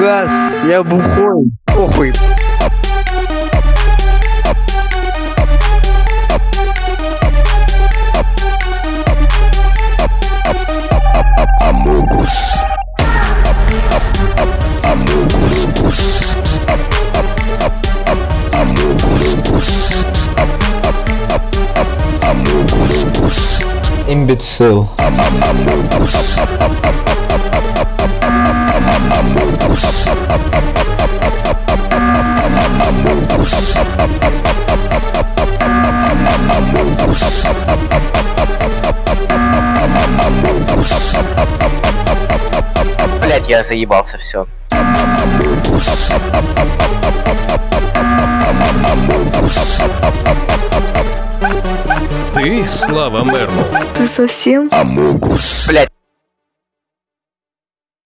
Амунгас, я бухой. Похуй. Амогус. Блять, я заебался, все. Ты, Слава Мерму. Ты совсем? Амогус. Блять,